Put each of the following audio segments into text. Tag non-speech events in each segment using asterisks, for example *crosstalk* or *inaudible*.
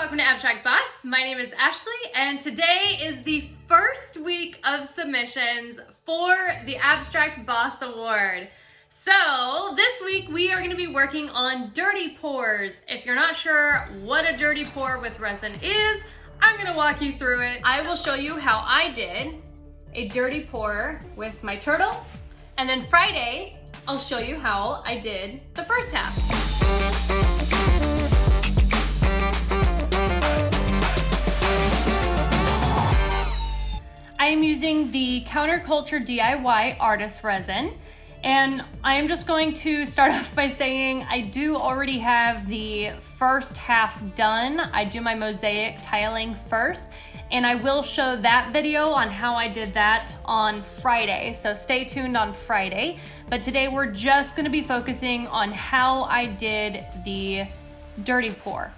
welcome to Abstract Boss. My name is Ashley and today is the first week of submissions for the Abstract Boss Award. So this week we are going to be working on dirty pours. If you're not sure what a dirty pour with resin is, I'm going to walk you through it. I will show you how I did a dirty pour with my turtle and then Friday I'll show you how I did the first half. Am using the Counterculture DIY Artist Resin. And I am just going to start *laughs* off by saying I do already have the first half done. I do my mosaic tiling first and I will show that video on how I did that on Friday. So stay tuned on Friday. But today we're just gonna be focusing on how I did the dirty pour.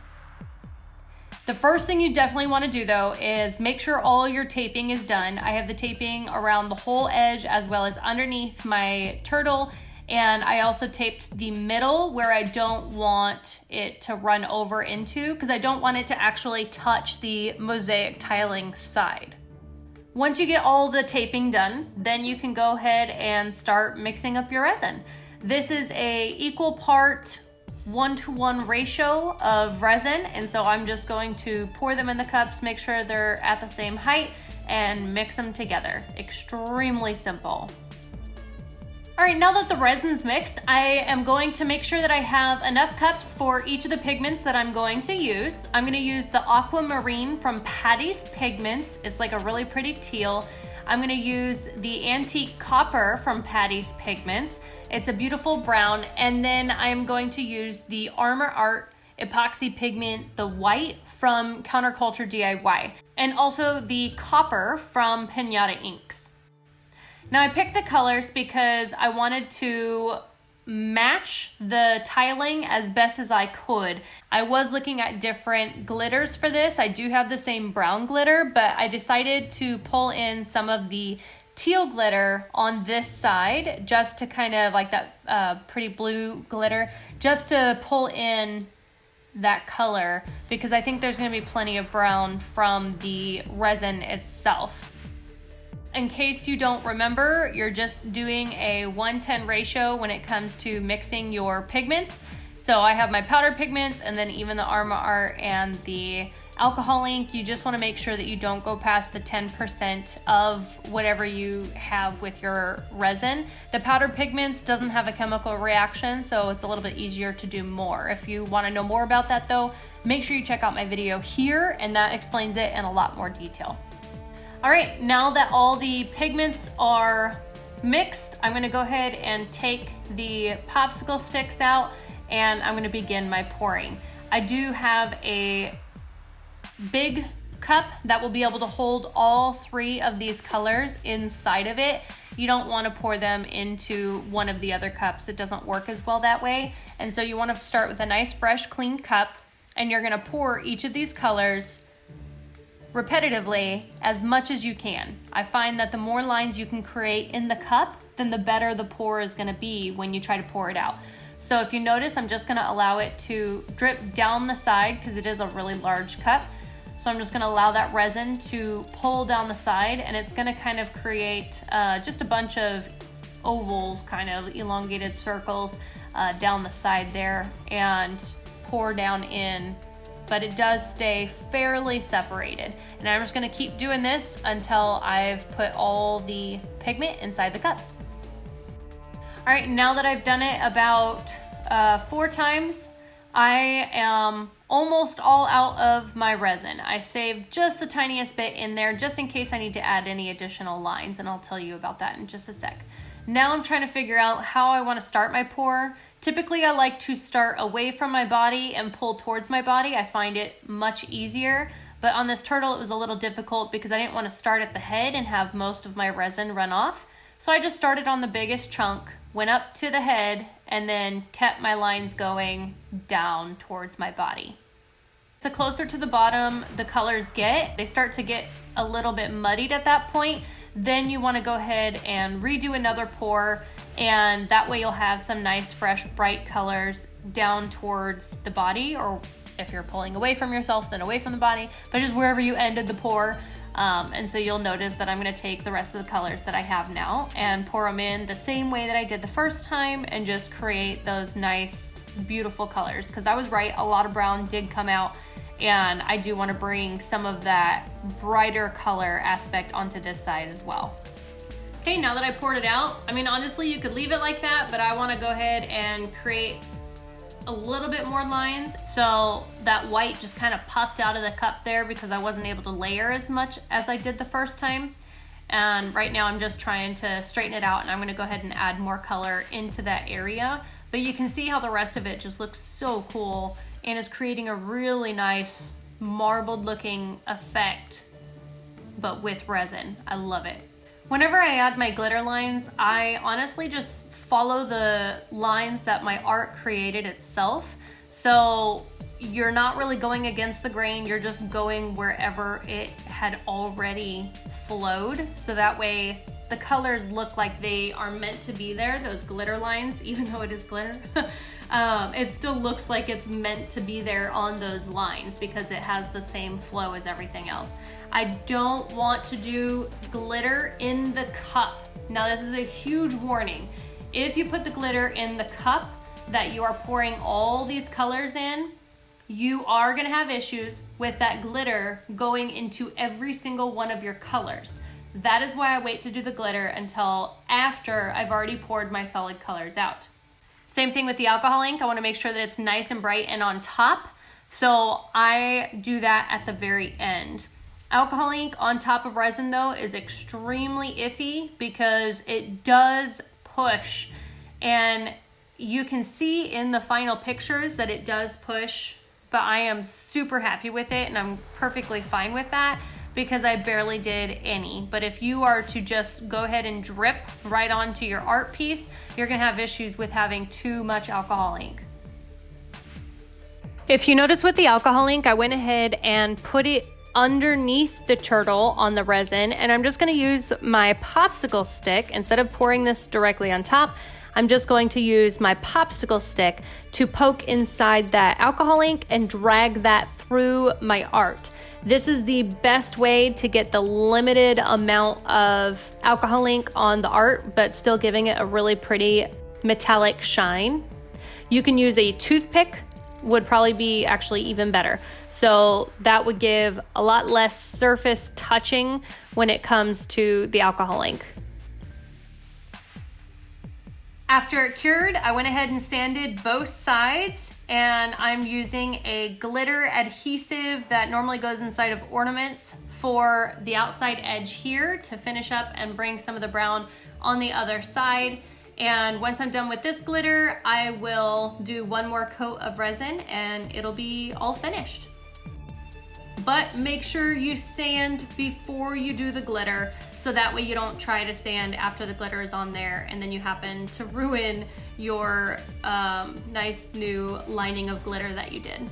The first thing you definitely want to do though is make sure all your taping is done. I have the taping around the whole edge as well as underneath my turtle and I also taped the middle where I don't want it to run over into because I don't want it to actually touch the mosaic tiling side. Once you get all the taping done, then you can go ahead and start mixing up your resin. This is a equal part one to one ratio of resin. And so I'm just going to pour them in the cups, make sure they're at the same height and mix them together. Extremely simple. All right, now that the resin's mixed, I am going to make sure that I have enough cups for each of the pigments that I'm going to use. I'm gonna use the Aquamarine from Patty's Pigments. It's like a really pretty teal. I'm gonna use the Antique Copper from Patty's Pigments. It's a beautiful brown. And then I'm going to use the Armor Art epoxy pigment, the white from Counterculture DIY, and also the copper from Pinata Inks. Now I picked the colors because I wanted to match the tiling as best as I could. I was looking at different glitters for this. I do have the same brown glitter, but I decided to pull in some of the teal glitter on this side just to kind of like that uh, pretty blue glitter just to pull in that color because I think there's going to be plenty of brown from the resin itself. In case you don't remember, you're just doing a 110 ratio when it comes to mixing your pigments. So I have my powder pigments and then even the Armor Art and the alcohol ink, you just wanna make sure that you don't go past the 10% of whatever you have with your resin. The powder pigments doesn't have a chemical reaction, so it's a little bit easier to do more. If you wanna know more about that though, make sure you check out my video here and that explains it in a lot more detail. All right, now that all the pigments are mixed, I'm gonna go ahead and take the popsicle sticks out and I'm gonna begin my pouring. I do have a big cup that will be able to hold all three of these colors inside of it. You don't want to pour them into one of the other cups. It doesn't work as well that way. And so you want to start with a nice fresh clean cup and you're going to pour each of these colors repetitively as much as you can. I find that the more lines you can create in the cup, then the better the pour is going to be when you try to pour it out. So if you notice, I'm just going to allow it to drip down the side because it is a really large cup. So I'm just gonna allow that resin to pull down the side and it's gonna kind of create uh, just a bunch of ovals, kind of elongated circles uh, down the side there and pour down in, but it does stay fairly separated. And I'm just gonna keep doing this until I've put all the pigment inside the cup. All right, now that I've done it about uh, four times, I am almost all out of my resin. I saved just the tiniest bit in there just in case I need to add any additional lines and I'll tell you about that in just a sec. Now I'm trying to figure out how I want to start my pour. Typically I like to start away from my body and pull towards my body. I find it much easier. But on this turtle it was a little difficult because I didn't want to start at the head and have most of my resin run off. So I just started on the biggest chunk, went up to the head, and then kept my lines going down towards my body. The closer to the bottom the colors get, they start to get a little bit muddied at that point. Then you wanna go ahead and redo another pour and that way you'll have some nice fresh bright colors down towards the body or if you're pulling away from yourself, then away from the body, but just wherever you ended the pour. Um, and so you'll notice that I'm gonna take the rest of the colors that I have now and pour them in the same way that I did the first time and just create those nice, beautiful colors. Cause I was right, a lot of brown did come out and I do wanna bring some of that brighter color aspect onto this side as well. Okay, now that I poured it out, I mean, honestly, you could leave it like that, but I wanna go ahead and create a little bit more lines. So that white just kind of popped out of the cup there because I wasn't able to layer as much as I did the first time. And right now I'm just trying to straighten it out and I'm gonna go ahead and add more color into that area. But you can see how the rest of it just looks so cool and is creating a really nice marbled looking effect, but with resin. I love it. Whenever I add my glitter lines, I honestly just follow the lines that my art created itself. So you're not really going against the grain, you're just going wherever it had already flowed. So that way the colors look like they are meant to be there, those glitter lines, *laughs* even though it is glitter. *laughs* um, it still looks like it's meant to be there on those lines because it has the same flow as everything else. I don't want to do glitter in the cup. Now this is a huge warning. If you put the glitter in the cup that you are pouring all these colors in, you are gonna have issues with that glitter going into every single one of your colors. That is why I wait to do the glitter until after I've already poured my solid colors out. Same thing with the alcohol ink. I wanna make sure that it's nice and bright and on top. So I do that at the very end. Alcohol ink on top of resin though is extremely iffy because it does push. And you can see in the final pictures that it does push, but I am super happy with it and I'm perfectly fine with that because I barely did any. But if you are to just go ahead and drip right onto your art piece, you're gonna have issues with having too much alcohol ink. If you notice with the alcohol ink, I went ahead and put it underneath the turtle on the resin and I'm just gonna use my popsicle stick instead of pouring this directly on top I'm just going to use my popsicle stick to poke inside that alcohol ink and drag that through my art. This is the best way to get the limited amount of alcohol ink on the art, but still giving it a really pretty metallic shine. You can use a toothpick would probably be actually even better. So that would give a lot less surface touching when it comes to the alcohol ink. After it cured, I went ahead and sanded both sides and I'm using a glitter adhesive that normally goes inside of ornaments for the outside edge here to finish up and bring some of the brown on the other side. And once I'm done with this glitter, I will do one more coat of resin and it'll be all finished. But make sure you sand before you do the glitter so that way you don't try to sand after the glitter is on there and then you happen to ruin your um, nice new lining of glitter that you did.